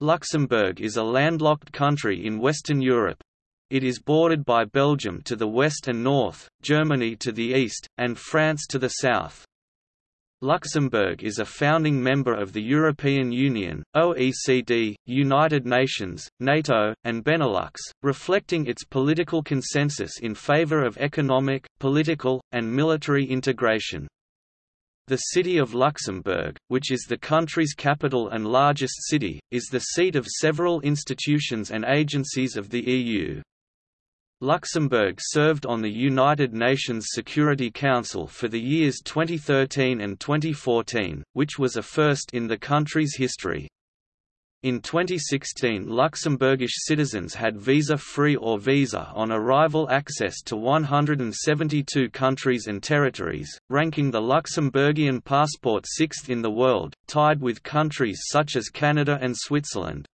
Luxembourg is a landlocked country in Western Europe. It is bordered by Belgium to the west and north, Germany to the east, and France to the south. Luxembourg is a founding member of the European Union, OECD, United Nations, NATO, and Benelux, reflecting its political consensus in favor of economic, political, and military integration. The city of Luxembourg, which is the country's capital and largest city, is the seat of several institutions and agencies of the EU. Luxembourg served on the United Nations Security Council for the years 2013 and 2014, which was a first in the country's history. In 2016 Luxembourgish citizens had visa-free or visa-on arrival access to 172 countries and territories, ranking the Luxembourgian passport sixth in the world, tied with countries such as Canada and Switzerland.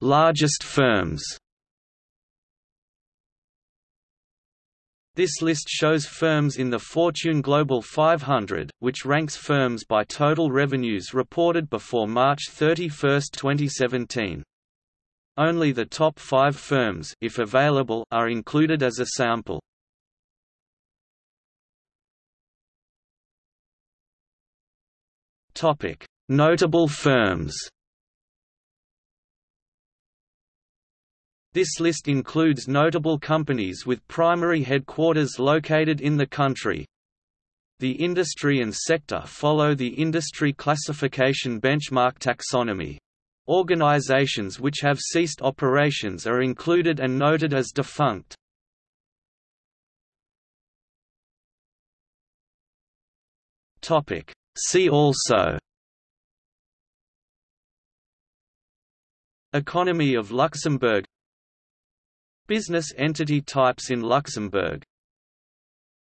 Largest firms This list shows firms in the Fortune Global 500, which ranks firms by total revenues reported before March 31, 2017. Only the top five firms if available, are included as a sample. Notable firms This list includes notable companies with primary headquarters located in the country. The industry and sector follow the industry classification benchmark taxonomy. Organizations which have ceased operations are included and noted as defunct. See also Economy of Luxembourg Business entity types in Luxembourg